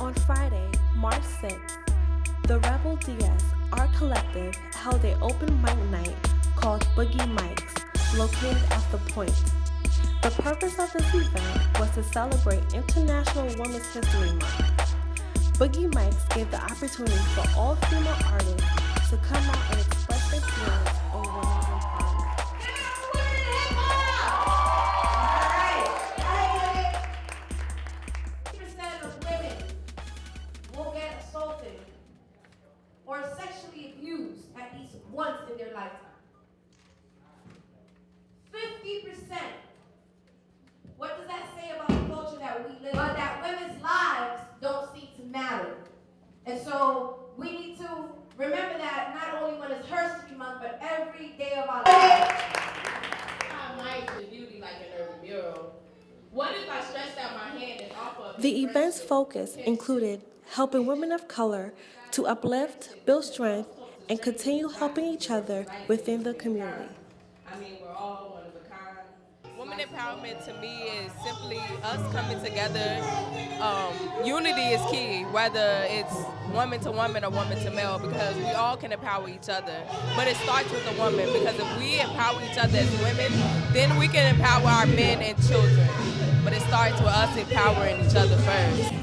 On Friday, March 6th, the Rebel DS Art Collective held an open mic night called Boogie Mics, located at The Point. The purpose of this event was to celebrate International Women's History Month. Boogie Mics gave the opportunity for all female artists to come out and express their feelings on women's empowerment. In their lifetime. Fifty percent. What does that say about the culture that we live in? That women's lives don't seem to matter. And so we need to remember that not only when it's History Month, but every day of our lives. I might to beauty like an urban mural. What if I stretched out my hand and off The event's focus included helping women of color to uplift, build strength, and continue helping each other within the community. I mean, we're all one of a kind. Women empowerment to me is simply us coming together. Um, unity is key, whether it's woman to woman or woman to male, because we all can empower each other. But it starts with the woman, because if we empower each other as women, then we can empower our men and children. But it starts with us empowering each other first.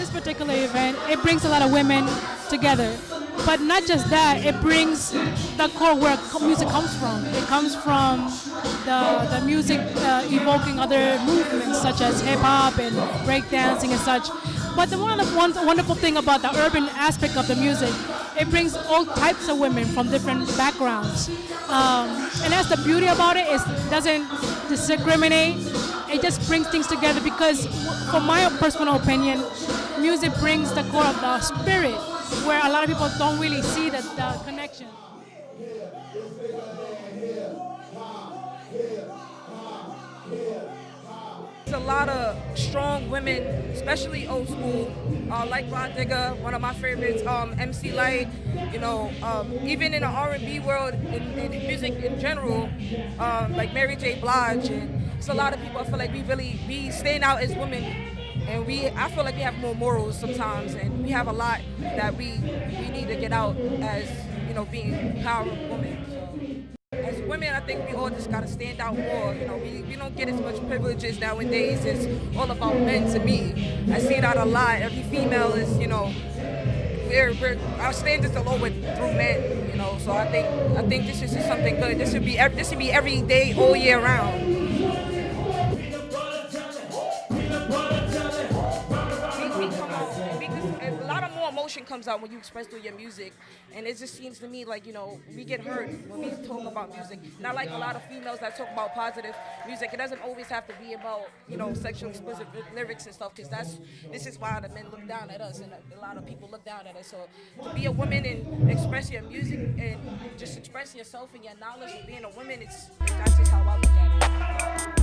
This particular event, it brings a lot of women together. But not just that, it brings the core where music comes from. It comes from the, the music uh, evoking other movements such as hip hop and breakdancing and such. But the one, one wonderful thing about the urban aspect of the music, it brings all types of women from different backgrounds. Um, and that's the beauty about it, is it doesn't discriminate. It just brings things together because, for my personal opinion, music brings the core of the spirit, where a lot of people don't really see the, the connection. There's a lot of strong women, especially old school, uh, like Rah Digga, one of my favorites, um, MC Lyte, you know, um, even in the R&B world, in, in music in general, um, like Mary J. Blige, and it's a lot of people. I feel like we really we stand out as women, and we I feel like we have more morals sometimes, and we have a lot that we we need to get out as you know being powerful women. Women, I think we all just gotta stand out more. You know, we, we don't get as much privileges nowadays. It's all about men to me. I see that a lot. Every female is, you know, we're, we're our standards are lowered through men. You know, so I think I think this is just something good. This should be this should be every day, all year round. Emotion comes out when you express through your music, and it just seems to me like you know we get hurt when we talk about music. Not like a lot of females that talk about positive music. It doesn't always have to be about you know sexual explicit lyrics and stuff, because that's this is why the men look down at us, and a, lot of people look down at us. So to be a woman and express your music and just express yourself and your knowledge of being a woman, it's that's just how I look at it.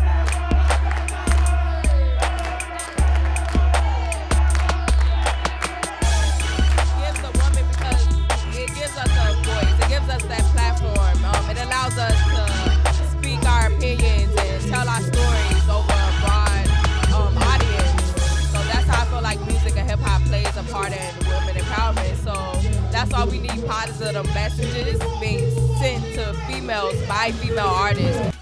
That's why we need positive messages being sent to females by female artists.